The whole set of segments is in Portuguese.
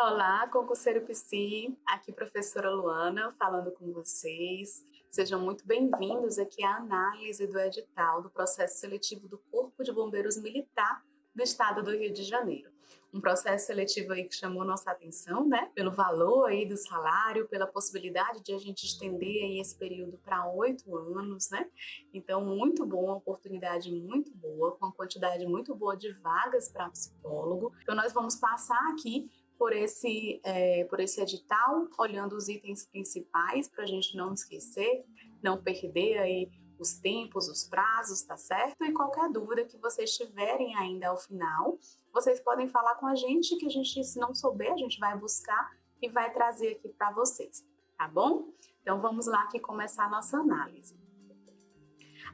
Olá, concurseiro Psi, aqui professora Luana falando com vocês. Sejam muito bem-vindos aqui à análise do edital do processo seletivo do Corpo de Bombeiros Militar do Estado do Rio de Janeiro. Um processo seletivo aí que chamou nossa atenção, né? Pelo valor aí do salário, pela possibilidade de a gente estender aí esse período para oito anos, né? Então, muito bom, uma oportunidade muito boa, com uma quantidade muito boa de vagas para psicólogo. Então, nós vamos passar aqui por esse, é, por esse edital, olhando os itens principais para a gente não esquecer, não perder aí os tempos, os prazos, tá certo? E qualquer dúvida que vocês tiverem ainda ao final, vocês podem falar com a gente, que a gente, se não souber, a gente vai buscar e vai trazer aqui para vocês, tá bom? Então vamos lá aqui começar a nossa análise.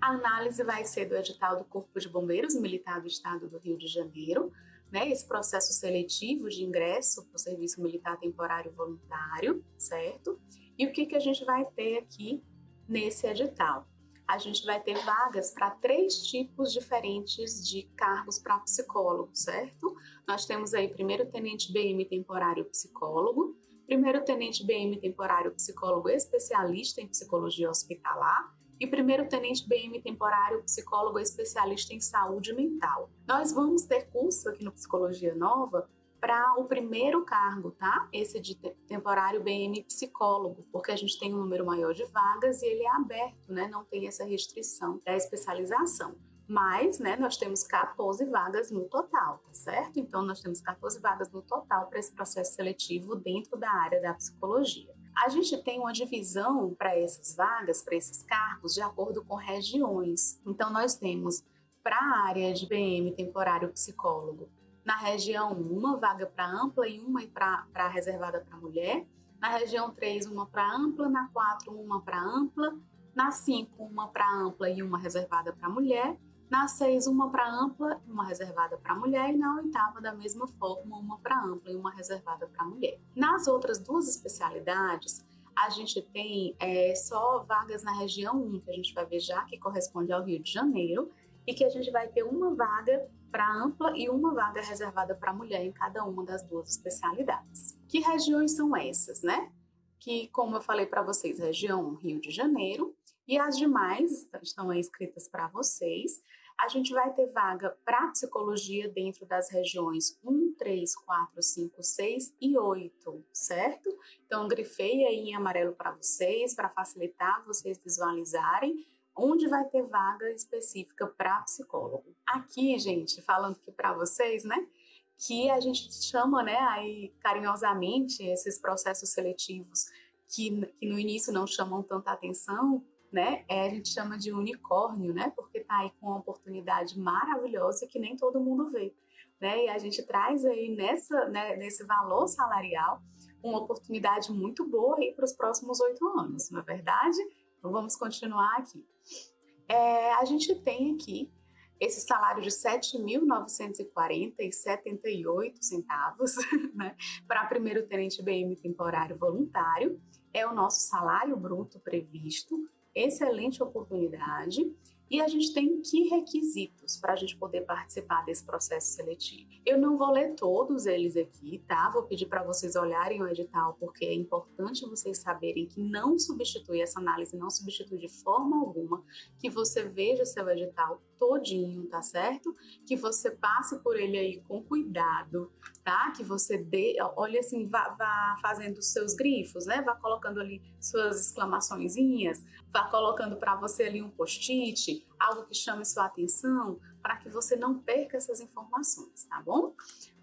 A análise vai ser do edital do Corpo de Bombeiros Militar do Estado do Rio de Janeiro, né, esse processo seletivo de ingresso para o serviço militar temporário voluntário, certo? E o que, que a gente vai ter aqui nesse edital? A gente vai ter vagas para três tipos diferentes de cargos para psicólogo, certo? Nós temos aí primeiro tenente BM temporário psicólogo, primeiro tenente BM temporário psicólogo especialista em psicologia hospitalar e primeiro tenente BM temporário psicólogo especialista em saúde mental. Nós vamos ter curso aqui no Psicologia Nova para o primeiro cargo, tá? Esse de temporário BM psicólogo, porque a gente tem um número maior de vagas e ele é aberto, né? Não tem essa restrição da especialização. Mas, né, nós temos 14 vagas no total, tá certo? Então, nós temos 14 vagas no total para esse processo seletivo dentro da área da psicologia. A gente tem uma divisão para essas vagas, para esses cargos, de acordo com regiões. Então, nós temos para a área de BM temporário psicólogo, na região 1, uma vaga para ampla e uma para reservada para mulher. Na região 3, uma para ampla. Na 4, uma para ampla. Na 5, uma para ampla e uma reservada para mulher. Na 6, uma para ampla, uma reservada para mulher, e na oitava, da mesma forma, uma para ampla e uma reservada para mulher. Nas outras duas especialidades, a gente tem é, só vagas na região 1, que a gente vai ver já, que corresponde ao Rio de Janeiro, e que a gente vai ter uma vaga para ampla e uma vaga reservada para mulher em cada uma das duas especialidades. Que regiões são essas, né? Que, como eu falei para vocês, região Rio de Janeiro, e as demais estão aí escritas para vocês a gente vai ter vaga para psicologia dentro das regiões 1, 3, 4, 5, 6 e 8, certo? Então, grifei aí em amarelo para vocês, para facilitar vocês visualizarem onde vai ter vaga específica para psicólogo. Aqui, gente, falando aqui para vocês, né? Que a gente chama, né, aí carinhosamente esses processos seletivos que, que no início não chamam tanta atenção, né? É, a gente chama de unicórnio, né? Porque está aí com uma oportunidade maravilhosa que nem todo mundo vê, né? E a gente traz aí nessa, né, nesse valor salarial uma oportunidade muito boa aí para os próximos oito anos, não é verdade? Então vamos continuar aqui. É, a gente tem aqui esse salário de R$ 7.940,78 centavos, né, para primeiro tenente BM temporário voluntário, é o nosso salário bruto previsto. Excelente oportunidade e a gente tem que requisitos para a gente poder participar desse processo seletivo. Eu não vou ler todos eles aqui, tá? Vou pedir para vocês olharem o edital, porque é importante vocês saberem que não substitui essa análise, não substitui de forma alguma que você veja seu edital todinho, tá certo? Que você passe por ele aí com cuidado, tá? Que você dê, olha assim, vá, vá fazendo seus grifos, né? Vá colocando ali suas exclamaçõezinhas, vá colocando para você ali um post-it, algo que chame sua atenção, para que você não perca essas informações, tá bom?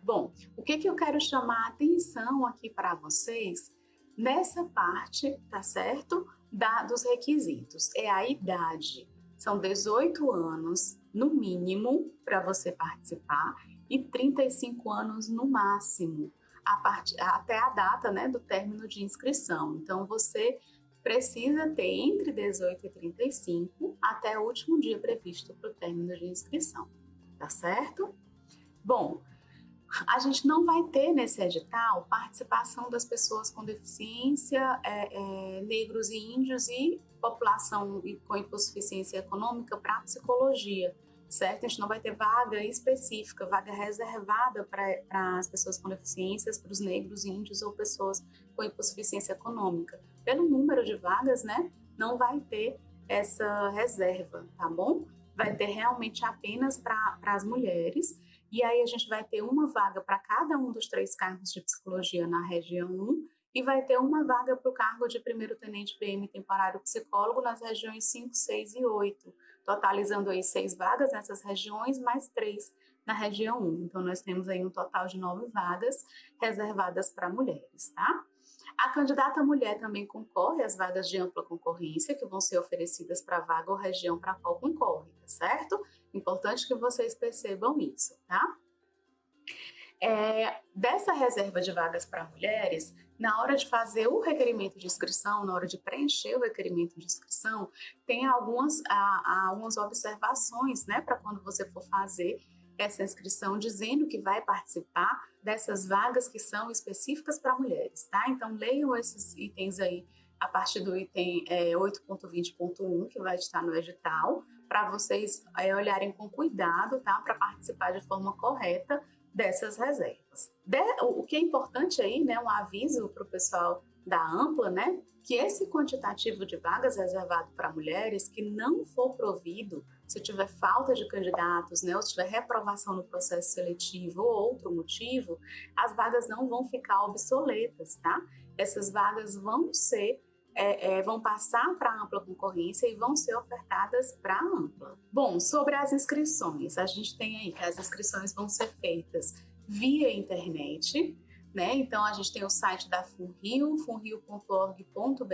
Bom, o que que eu quero chamar a atenção aqui para vocês nessa parte, tá certo? Da, dos requisitos, é a idade. São 18 anos, no mínimo, para você participar e 35 anos no máximo, a part... até a data né, do término de inscrição. Então, você precisa ter entre 18 e 35 até o último dia previsto para o término de inscrição, tá certo? Bom, a gente não vai ter nesse edital participação das pessoas com deficiência, é, é, negros e índios e população com hipossuficiência econômica para psicologia, certo? A gente não vai ter vaga específica, vaga reservada para as pessoas com deficiências, para os negros, índios ou pessoas com hipossuficiência econômica. Pelo número de vagas, né, não vai ter essa reserva, tá bom? Vai ter realmente apenas para as mulheres. E aí a gente vai ter uma vaga para cada um dos três cargos de psicologia na região 1 e vai ter uma vaga para o cargo de primeiro tenente PM temporário psicólogo nas regiões 5, 6 e 8, totalizando aí seis vagas nessas regiões, mais três na região 1. Então, nós temos aí um total de nove vagas reservadas para mulheres, tá? A candidata mulher também concorre às vagas de ampla concorrência que vão ser oferecidas para a vaga ou região para qual concorre, tá certo? Importante que vocês percebam isso, tá? É, dessa reserva de vagas para mulheres, na hora de fazer o requerimento de inscrição, na hora de preencher o requerimento de inscrição, tem algumas, algumas observações, né, para quando você for fazer essa inscrição, dizendo que vai participar dessas vagas que são específicas para mulheres, tá? Então, leiam esses itens aí a partir do item é, 8.20.1, que vai estar no edital, para vocês é, olharem com cuidado, tá? Para participar de forma correta dessas reservas. De, o que é importante aí, né, um aviso para o pessoal da Ampla, né, que esse quantitativo de vagas reservado para mulheres que não for provido, se tiver falta de candidatos, né, ou se tiver reprovação no processo seletivo ou outro motivo, as vagas não vão ficar obsoletas, tá? Essas vagas vão ser é, é, vão passar para a ampla concorrência e vão ser ofertadas para a ampla. Bom, sobre as inscrições, a gente tem aí que as inscrições vão ser feitas via internet, né? Então a gente tem o site da Funrio, funrio.org.br,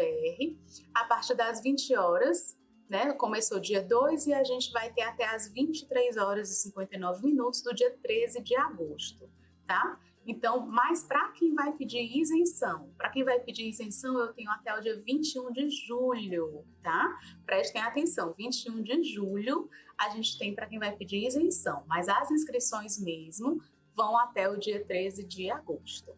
a partir das 20 horas, né? Começou dia 2 e a gente vai ter até as 23 horas e 59 minutos do dia 13 de agosto, tá? Então, mas para quem vai pedir isenção, para quem vai pedir isenção, eu tenho até o dia 21 de julho, tá? Prestem atenção, 21 de julho a gente tem para quem vai pedir isenção, mas as inscrições mesmo vão até o dia 13 de agosto.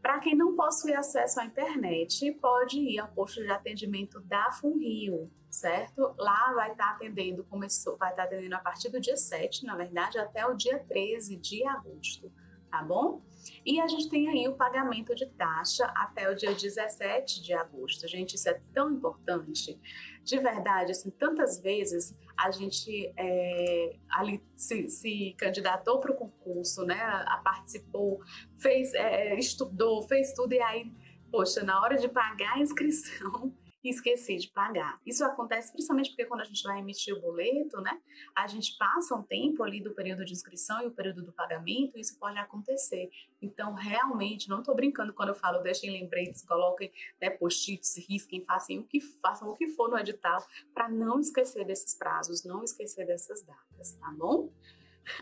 Para quem não possui acesso à internet, pode ir ao posto de atendimento da Funrio, certo? Lá vai estar tá atendendo, começou, vai estar tá atendendo a partir do dia 7, na verdade, até o dia 13 de agosto tá bom? E a gente tem aí o pagamento de taxa até o dia 17 de agosto. Gente, isso é tão importante. De verdade, assim, tantas vezes a gente é, ali se, se candidatou para o concurso, né? A, participou, fez, é, estudou, fez tudo e aí, poxa, na hora de pagar a inscrição, e esqueci de pagar. Isso acontece principalmente porque quando a gente vai emitir o boleto, né, a gente passa um tempo ali do período de inscrição e o período do pagamento, isso pode acontecer. Então, realmente, não estou brincando quando eu falo deixem lembretes, coloquem né, post-its, risquem, façam o que façam o que for no edital para não esquecer desses prazos, não esquecer dessas datas, tá bom?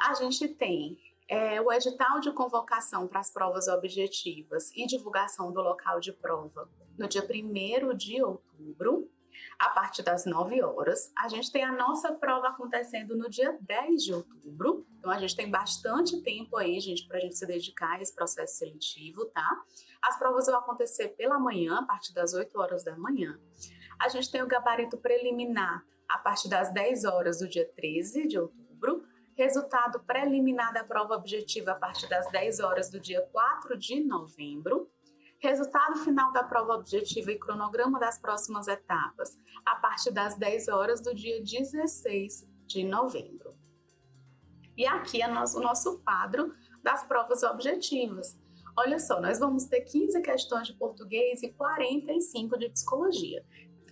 A gente tem é, o edital de convocação para as provas objetivas e divulgação do local de prova no dia 1 de outubro, a partir das 9 horas. A gente tem a nossa prova acontecendo no dia 10 de outubro, então a gente tem bastante tempo aí, gente, para a gente se dedicar a esse processo seletivo, tá? As provas vão acontecer pela manhã, a partir das 8 horas da manhã. A gente tem o gabarito preliminar a partir das 10 horas do dia 13 de outubro, resultado preliminar da prova objetiva a partir das 10 horas do dia 4 de novembro, resultado final da prova objetiva e cronograma das próximas etapas a partir das 10 horas do dia 16 de novembro. E aqui é o nosso quadro das provas objetivas. Olha só, nós vamos ter 15 questões de português e 45 de psicologia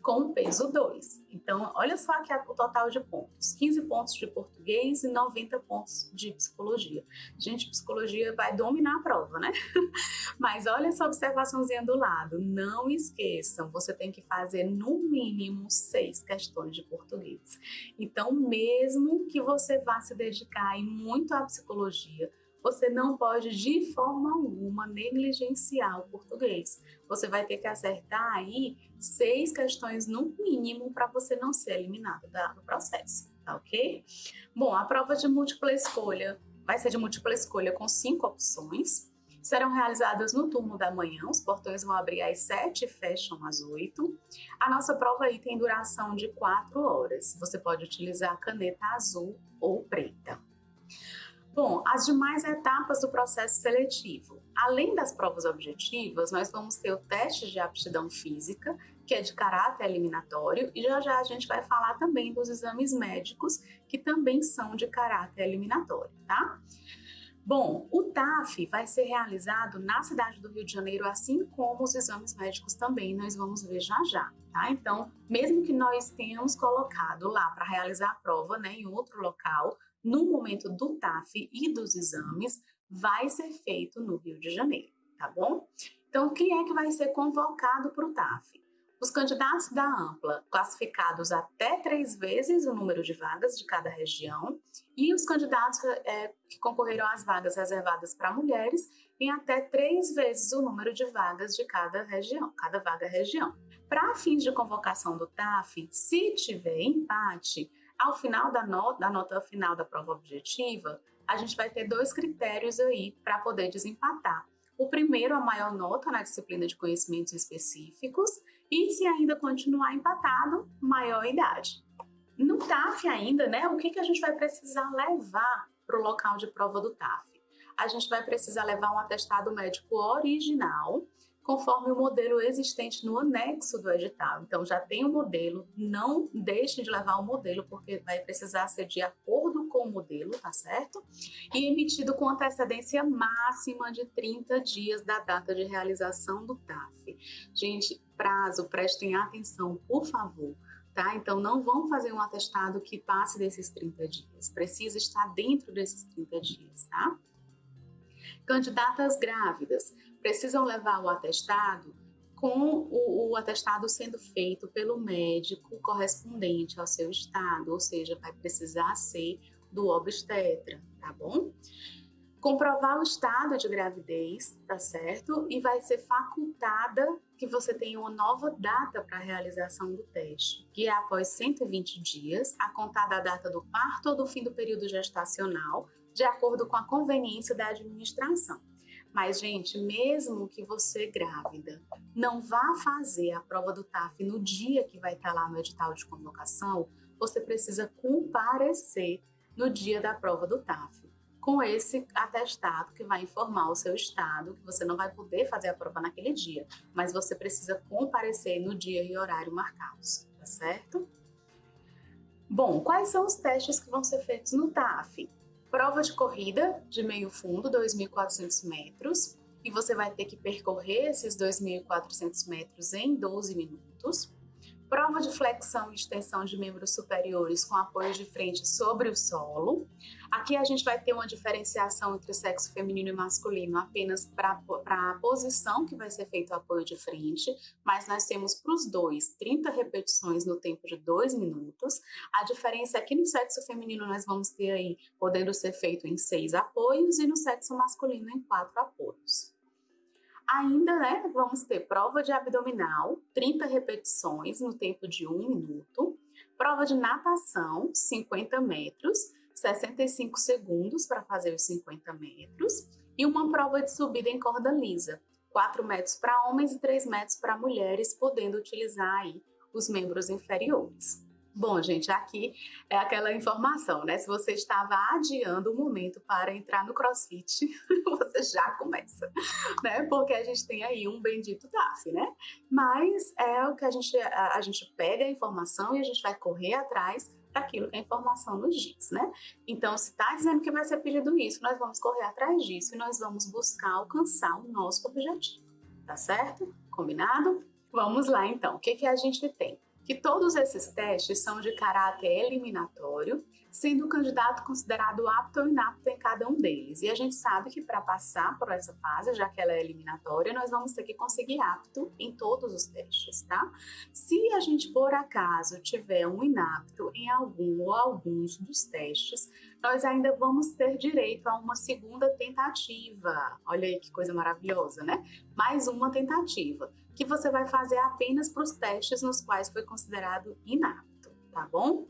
com peso 2. Então, olha só aqui o total de pontos. 15 pontos de português e 90 pontos de psicologia. Gente, psicologia vai dominar a prova, né? Mas olha essa observaçãozinha do lado. Não esqueçam, você tem que fazer no mínimo seis questões de português. Então, mesmo que você vá se dedicar muito à psicologia, você não pode de forma alguma negligenciar o português. Você vai ter que acertar aí seis questões no mínimo para você não ser eliminado do processo, tá ok? Bom, a prova de múltipla escolha vai ser de múltipla escolha com cinco opções serão realizadas no turno da manhã, os portões vão abrir às 7 e fecham às 8. A nossa prova aí tem duração de 4 horas. Você pode utilizar caneta azul ou preta. Bom, as demais etapas do processo seletivo. Além das provas objetivas, nós vamos ter o teste de aptidão física, que é de caráter eliminatório, e já já a gente vai falar também dos exames médicos, que também são de caráter eliminatório, tá? Bom, o TAF vai ser realizado na cidade do Rio de Janeiro, assim como os exames médicos também, nós vamos ver já já, tá? Então, mesmo que nós tenhamos colocado lá para realizar a prova, né, em outro local, no momento do TAF e dos exames, vai ser feito no Rio de Janeiro, tá bom? Então, quem é que vai ser convocado para o TAF? Os candidatos da Ampla, classificados até três vezes o número de vagas de cada região, e os candidatos é, que concorreram às vagas reservadas para mulheres em até três vezes o número de vagas de cada região, cada vaga região. Para fins de convocação do TAF, se tiver empate, ao final da nota, da nota final da prova objetiva, a gente vai ter dois critérios aí para poder desempatar. O primeiro, a maior nota na disciplina de conhecimentos específicos, e se ainda continuar empatado, maior idade. No TAF ainda, né, o que, que a gente vai precisar levar para o local de prova do TAF? A gente vai precisar levar um atestado médico original, conforme o modelo existente no anexo do edital. Então, já tem o modelo, não deixe de levar o modelo, porque vai precisar ser de acordo com o modelo, tá certo? E emitido com antecedência máxima de 30 dias da data de realização do TAF. Gente, prazo, prestem atenção, por favor. Tá? Então, não vão fazer um atestado que passe desses 30 dias. Precisa estar dentro desses 30 dias, tá? Candidatas grávidas precisam levar o atestado com o, o, atestado sendo feito pelo médico correspondente ao seu estado, ou seja, vai precisar ser do obstetra, tá bom? Comprovar o estado de gravidez, tá certo? E vai ser facultada que você tenha uma nova data para a realização do teste, que é após 120 dias, a contar da data do parto ou do fim do período gestacional, de acordo com a conveniência da administração. Mas, gente, mesmo que você grávida não vá fazer a prova do TAF no dia que vai estar lá no edital de convocação, você precisa comparecer no dia da prova do TAF com esse atestado que vai informar o seu estado que você não vai poder fazer a prova naquele dia, mas você precisa comparecer no dia e horário marcados, tá certo? Bom, quais são os testes que vão ser feitos no TAF? Prova de corrida de meio fundo, 2.400 metros, e você vai ter que percorrer esses 2.400 metros em 12 minutos prova de flexão e extensão de membros superiores com apoio de frente sobre o solo. Aqui a gente vai ter uma diferenciação entre sexo feminino e masculino apenas para a posição que vai ser feito o apoio de frente, mas nós temos para os dois 30 repetições no tempo de 2 minutos. A diferença é que no sexo feminino nós vamos ter aí podendo ser feito em 6 apoios e no sexo masculino em 4 apoios. Ainda, né, vamos ter prova de abdominal, 30 repetições no tempo de um minuto, prova de natação, 50 metros, 65 segundos para fazer os 50 metros, e uma prova de subida em corda lisa, 4 metros para homens e 3 metros para mulheres, podendo utilizar aí os membros inferiores. Bom, gente, aqui é aquela informação, né? Se você estava adiando o momento para entrar no CrossFit, você já começa, né? Porque a gente tem aí um bendito DAF, né? Mas é o que a gente, a, a gente pega a informação e a gente vai correr atrás daquilo que a informação nos diz, né? Então, se está dizendo que vai ser pedido isso, nós vamos correr atrás disso e nós vamos buscar alcançar o nosso objetivo, tá certo? Combinado? Vamos lá, então. O que, que a gente tem? Que todos esses testes são de caráter eliminatório, sendo o candidato considerado apto ou inapto em cada um deles. E a gente sabe que para passar por essa fase, já que ela é eliminatória, nós vamos ter que conseguir apto em todos os testes, tá? Se a gente, por acaso, tiver um inapto em algum ou alguns dos testes, nós ainda vamos ter direito a uma segunda tentativa. Olha aí que coisa maravilhosa, né? Mais uma tentativa que você vai fazer apenas para os testes nos quais foi considerado inapto, tá bom?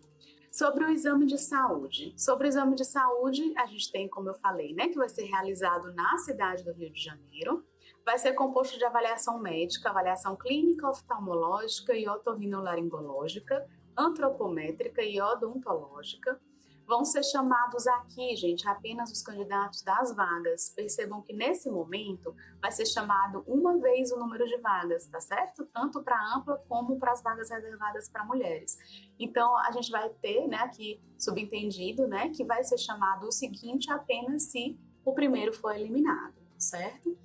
Sobre o exame de saúde. Sobre o exame de saúde, a gente tem, como eu falei, né, que vai ser realizado na cidade do Rio de Janeiro. Vai ser composto de avaliação médica, avaliação clínica, oftalmológica e otorrinolaringológica, antropométrica e odontológica Vão ser chamados aqui, gente, apenas os candidatos das vagas. Percebam que nesse momento vai ser chamado uma vez o número de vagas, tá certo? Tanto para ampla como para as vagas reservadas para mulheres. Então, a gente vai ter, né, aqui subentendido, né, que vai ser chamado o seguinte apenas se o primeiro for eliminado, certo?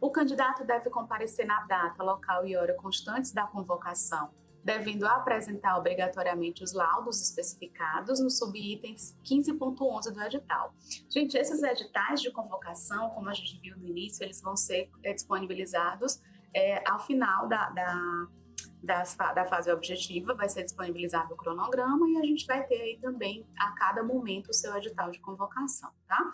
O candidato deve comparecer na data, local e hora constantes da convocação devendo apresentar obrigatoriamente os laudos especificados no subitens 15.11 do edital. Gente, esses editais de convocação, como a gente viu no início, eles vão ser é, disponibilizados é, ao final da, da, das, da fase objetiva, vai ser disponibilizado o cronograma e a gente vai ter aí também a cada momento o seu edital de convocação, tá?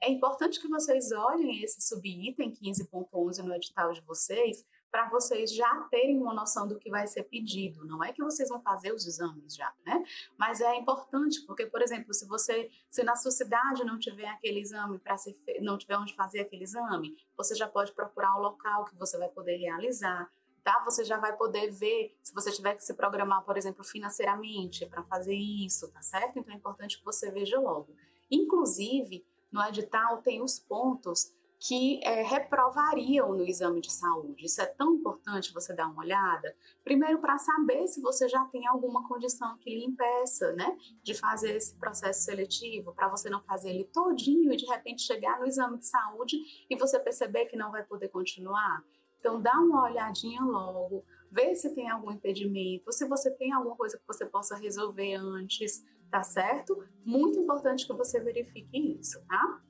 É importante que vocês olhem esse subitem 15.11 no edital de vocês, para vocês já terem uma noção do que vai ser pedido. Não é que vocês vão fazer os exames já, né? Mas é importante, porque, por exemplo, se você, se na sua cidade não tiver aquele exame para não tiver onde fazer aquele exame, você já pode procurar o local que você vai poder realizar. Tá? Você já vai poder ver se você tiver que se programar, por exemplo, financeiramente para fazer isso, tá certo? Então é importante que você veja logo. Inclusive, no edital tem os pontos que é, reprovariam no exame de saúde. Isso é tão importante você dar uma olhada. Primeiro, para saber se você já tem alguma condição que lhe impeça, né, de fazer esse processo seletivo, para você não fazer ele todinho e de repente chegar no exame de saúde e você perceber que não vai poder continuar. Então, dá uma olhadinha logo, vê se tem algum impedimento, se você tem alguma coisa que você possa resolver antes, tá certo? Muito importante que você verifique isso, tá?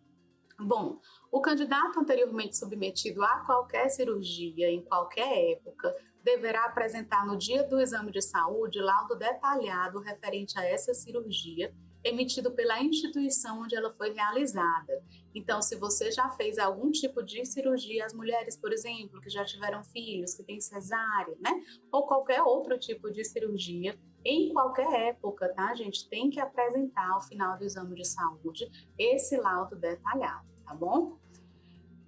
Bom, o candidato anteriormente submetido a qualquer cirurgia em qualquer época deverá apresentar no dia do exame de saúde laudo detalhado referente a essa cirurgia emitido pela instituição onde ela foi realizada. Então, se você já fez algum tipo de cirurgia, as mulheres, por exemplo, que já tiveram filhos, que têm cesárea, né? Ou qualquer outro tipo de cirurgia, em qualquer época, tá, gente? Tem que apresentar ao final do exame de saúde esse laudo detalhado, tá bom?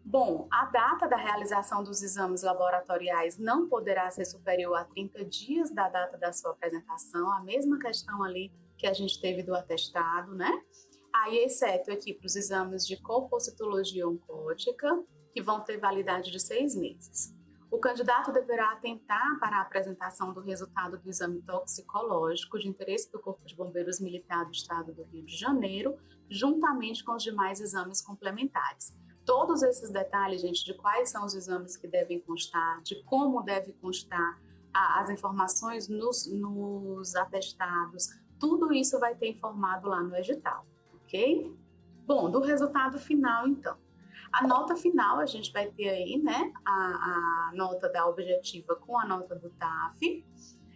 Bom, a data da realização dos exames laboratoriais não poderá ser superior a 30 dias da data da sua apresentação, a mesma questão ali que a gente teve do atestado, né? Aí, exceto aqui para os exames de compositologia oncótica, que vão ter validade de seis meses. O candidato deverá atentar para a apresentação do resultado do exame toxicológico de interesse do Corpo de Bombeiros Militar do Estado do Rio de Janeiro, juntamente com os demais exames complementares. Todos esses detalhes, gente, de quais são os exames que devem constar, de como deve constar as informações nos, nos atestados, tudo isso vai ter informado lá no edital, ok? Bom, do resultado final, então. A nota final, a gente vai ter aí, né, a, a nota da objetiva com a nota do TAF.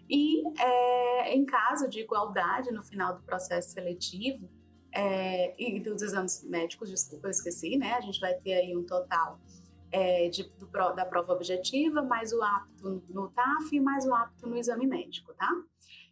E é, em caso de igualdade no final do processo seletivo, é, e dos exames médicos, desculpa, eu esqueci, né? A gente vai ter aí um total é, de, do, da prova objetiva, mais o apto no TAF e mais o apto no exame médico, tá?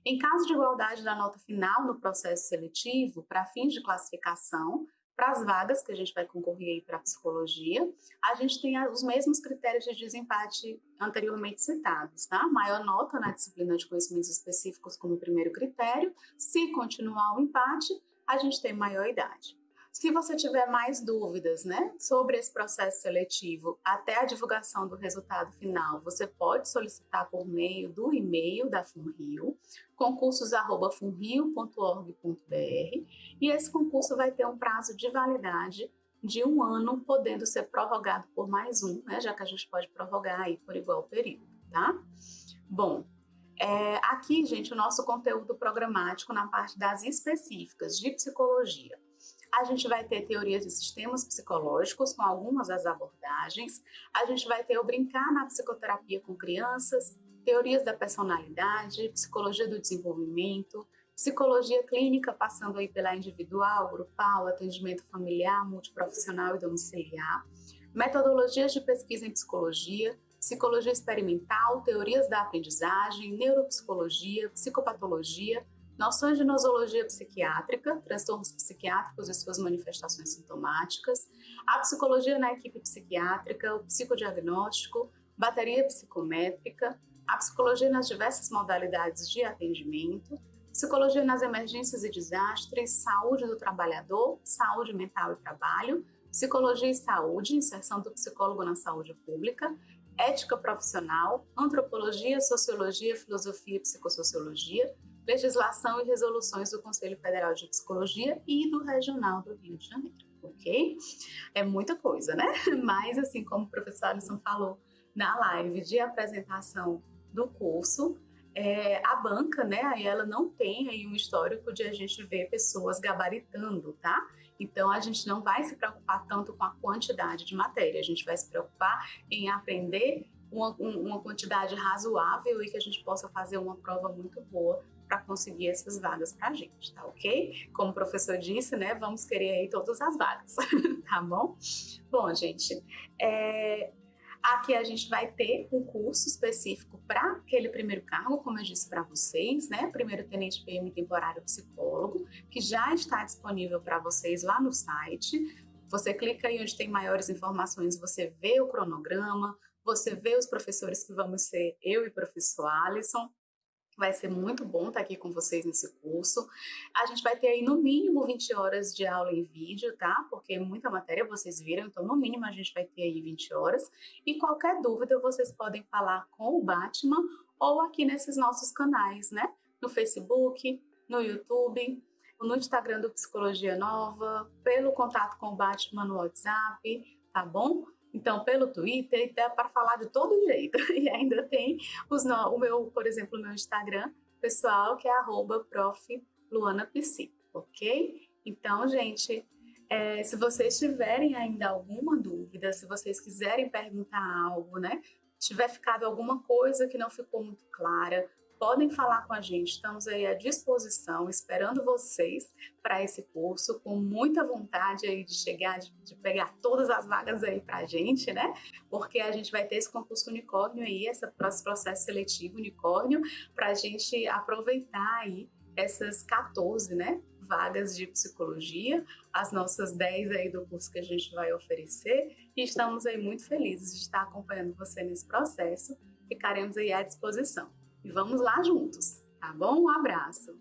Em caso de igualdade da nota final no processo seletivo, para fins de classificação, para as vagas que a gente vai concorrer aí para psicologia, a gente tem os mesmos critérios de desempate anteriormente citados, tá? Maior nota na disciplina de conhecimentos específicos como primeiro critério. Se continuar o empate, a gente tem maior idade. Se você tiver mais dúvidas né, sobre esse processo seletivo até a divulgação do resultado final, você pode solicitar por meio do e-mail da FUNRIO, concursos.funrio.org.br, e esse concurso vai ter um prazo de validade de um ano, podendo ser prorrogado por mais um, né, já que a gente pode prorrogar aí por igual período, tá? Bom, é, aqui, gente, o nosso conteúdo programático na parte das específicas de psicologia. A gente vai ter teorias de sistemas psicológicos com algumas das abordagens. A gente vai ter o brincar na psicoterapia com crianças, teorias da personalidade, psicologia do desenvolvimento, psicologia clínica passando aí pela individual, grupal, atendimento familiar, multiprofissional e domiciliar, metodologias de pesquisa em psicologia, psicologia experimental, teorias da aprendizagem, neuropsicologia, psicopatologia, noções de nosologia psiquiátrica, transtornos psiquiátricos e suas manifestações sintomáticas, a psicologia na equipe psiquiátrica, o psicodiagnóstico, bateria psicométrica, a psicologia nas diversas modalidades de atendimento, psicologia nas emergências e desastres, saúde do trabalhador, saúde mental e trabalho, psicologia e saúde, inserção do psicólogo na saúde pública, ética profissional, antropologia, sociologia, filosofia e psicossociologia, legislação e resoluções do Conselho Federal de Psicologia e do Regional do Rio de Janeiro, ok? É muita coisa, né? Mas, assim como o professor Alisson falou na live de apresentação do curso, é, a banca, né, aí ela não tem aí um histórico de a gente ver pessoas gabaritando, tá? Então, a gente não vai se preocupar tanto com a quantidade de matéria, a gente vai se preocupar em aprender uma, uma quantidade razoável e que a gente possa fazer uma prova muito boa para conseguir essas vagas para a gente, tá ok? Como o professor disse, né, vamos querer aí todas as vagas, tá bom? Bom, gente, é, Aqui a gente vai ter um curso específico para aquele primeiro cargo, como eu disse para vocês, né? Primeiro Tenente PM Temporário Psicólogo, que já está disponível para vocês lá no site. Você clica aí onde tem maiores informações, você vê o cronograma, você vê os professores que vamos ser eu e o professor Alisson, Vai ser muito bom estar aqui com vocês nesse curso. A gente vai ter aí no mínimo 20 horas de aula em vídeo, tá? Porque muita matéria vocês viram, então no mínimo a gente vai ter aí 20 horas. E qualquer dúvida vocês podem falar com o Batman ou aqui nesses nossos canais, né? No Facebook, no YouTube, no Instagram do Psicologia Nova, pelo contato com o Batman no WhatsApp, tá bom? Então, pelo Twitter, dá para falar de todo jeito. E ainda tem os o meu, por exemplo, o meu Instagram pessoal, que é arroba ok? Então, gente, é, se vocês tiverem ainda alguma dúvida, se vocês quiserem perguntar algo, né? Tiver ficado alguma coisa que não ficou muito clara, podem falar com a gente, estamos aí à disposição, esperando vocês para esse curso, com muita vontade aí de chegar, de, de pegar todas as vagas aí para a gente, né? Porque a gente vai ter esse concurso unicórnio aí, esse processo seletivo unicórnio, para a gente aproveitar aí essas 14, né? vagas de psicologia, as nossas 10 aí do curso que a gente vai oferecer, e estamos aí muito felizes de estar acompanhando você nesse processo, ficaremos aí à disposição. E vamos lá juntos, tá bom? Um abraço!